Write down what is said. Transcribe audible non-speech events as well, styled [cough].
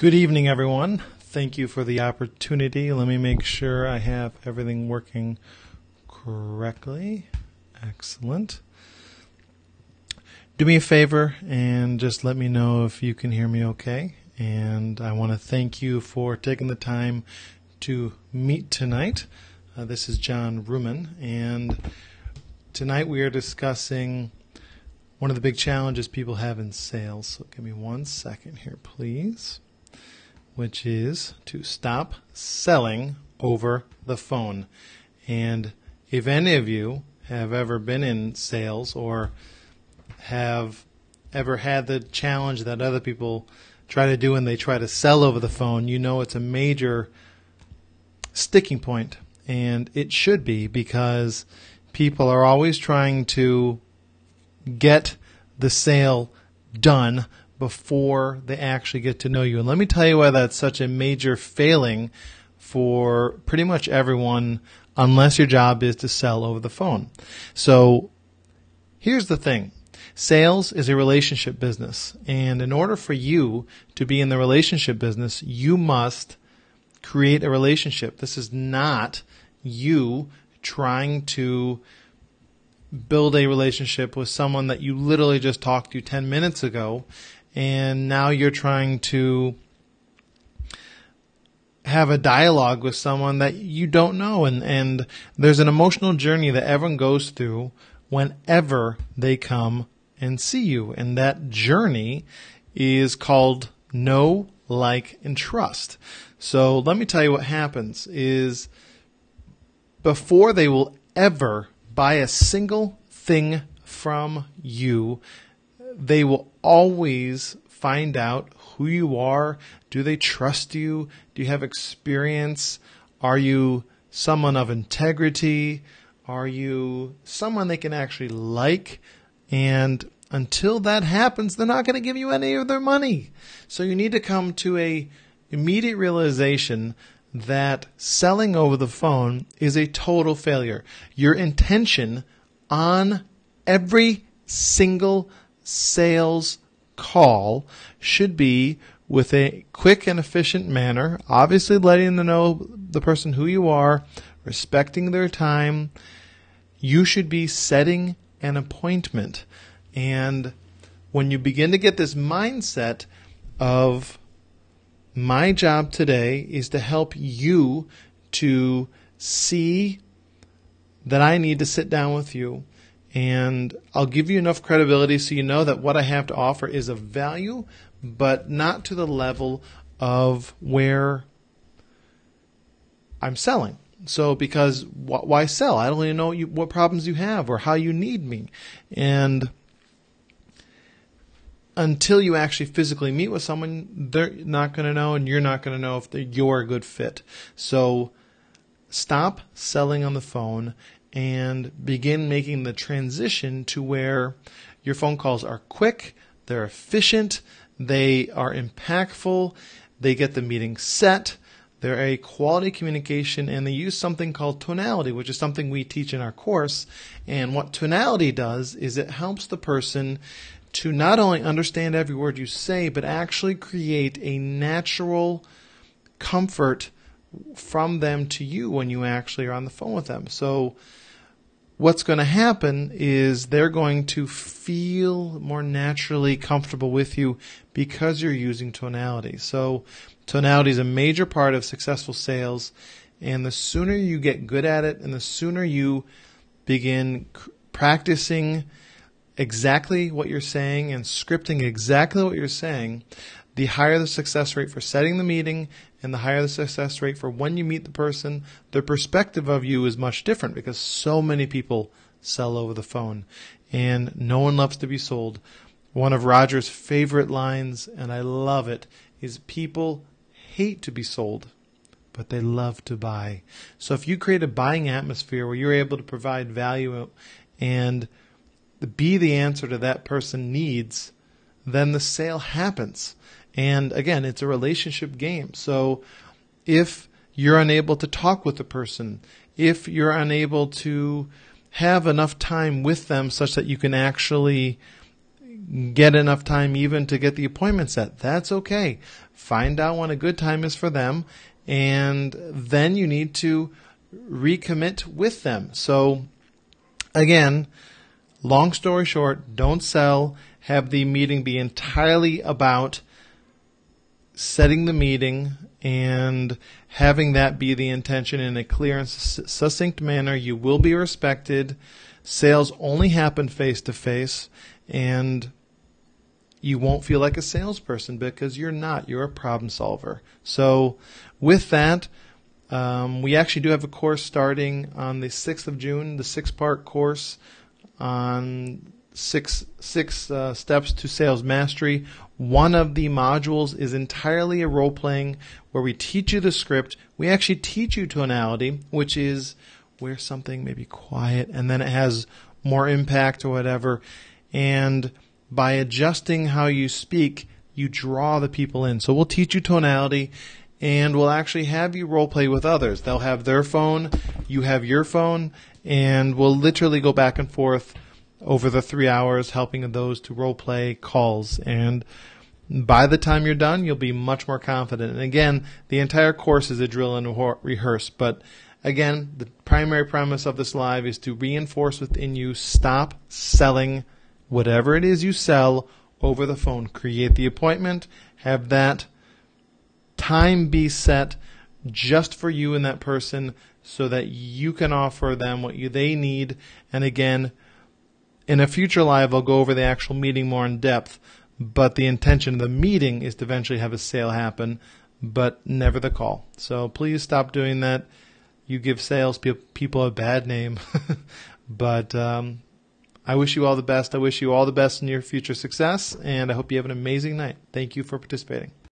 Good evening, everyone. Thank you for the opportunity. Let me make sure I have everything working correctly. Excellent. Do me a favor and just let me know if you can hear me okay. And I want to thank you for taking the time to meet tonight. Uh, this is John Ruman, and tonight we are discussing one of the big challenges people have in sales. So give me one second here, please which is to stop selling over the phone. And if any of you have ever been in sales or have ever had the challenge that other people try to do when they try to sell over the phone, you know it's a major sticking point. And it should be because people are always trying to get the sale done before they actually get to know you. And let me tell you why that's such a major failing for pretty much everyone unless your job is to sell over the phone. So here's the thing. Sales is a relationship business. And in order for you to be in the relationship business, you must create a relationship. This is not you trying to build a relationship with someone that you literally just talked to 10 minutes ago and now you're trying to have a dialogue with someone that you don't know. And, and there's an emotional journey that everyone goes through whenever they come and see you. And that journey is called know like and trust. So let me tell you what happens is before they will ever buy a single thing from you they will always find out who you are. Do they trust you? Do you have experience? Are you someone of integrity? Are you someone they can actually like? And until that happens, they're not going to give you any of their money. So you need to come to a immediate realization that selling over the phone is a total failure. Your intention on every single sales call should be with a quick and efficient manner, obviously letting them know the person who you are, respecting their time. You should be setting an appointment. And when you begin to get this mindset of my job today is to help you to see that I need to sit down with you and I'll give you enough credibility so you know that what I have to offer is of value, but not to the level of where I'm selling. So, because wh- why sell? I don't even know you, what problems you have or how you need me. And until you actually physically meet with someone, they're not going to know, and you're not going to know if you're a good fit. So, stop selling on the phone and begin making the transition to where your phone calls are quick, they're efficient, they are impactful, they get the meeting set, they're a quality communication, and they use something called tonality, which is something we teach in our course. And what tonality does is it helps the person to not only understand every word you say, but actually create a natural comfort from them to you when you actually are on the phone with them. So, what's going to happen is they're going to feel more naturally comfortable with you because you're using tonality. So, tonality is a major part of successful sales, and the sooner you get good at it, and the sooner you begin practicing exactly what you're saying and scripting exactly what you're saying, the higher the success rate for setting the meeting and the higher the success rate for when you meet the person, their perspective of you is much different because so many people sell over the phone and no one loves to be sold. One of Roger's favorite lines, and I love it, is people hate to be sold, but they love to buy. So if you create a buying atmosphere where you're able to provide value and be the answer to that person needs, then the sale happens. And again, it's a relationship game. So if you're unable to talk with the person, if you're unable to have enough time with them such that you can actually get enough time even to get the appointment set. That's okay. Find out when a good time is for them, and then you need to recommit with them. So, again, long story short, don't sell. Have the meeting be entirely about setting the meeting and having that be the intention in a clear and succinct manner. You will be respected. Sales only happen face to face, and you won't feel like a salesperson because you're not. You're a problem solver. So, with that, um, we actually do have a course starting on the 6th of June, the six part course on six six uh, steps to sales mastery. One of the modules is entirely a role playing where we teach you the script. We actually teach you tonality, which is where something may be quiet and then it has more impact or whatever. And by adjusting how you speak, you draw the people in. So we'll teach you tonality and we'll actually have you role play with others. They'll have their phone, you have your phone, and we'll literally go back and forth over the three hours helping those to role play calls. And by the time you're done, you'll be much more confident. And again, the entire course is a drill and rehearse, but again, the primary premise of this live is to reinforce within you stop selling whatever it is you sell over the phone. Create the appointment, have that time be set just for you and that person so that you can offer them what you, they need. And again, in a future live, I'll go over the actual meeting more in depth, but the intention of the meeting is to eventually have a sale happen, but never the call. So please stop doing that. You give sales people a bad name. [laughs] but um, I wish you all the best. I wish you all the best in your future success, and I hope you have an amazing night. Thank you for participating.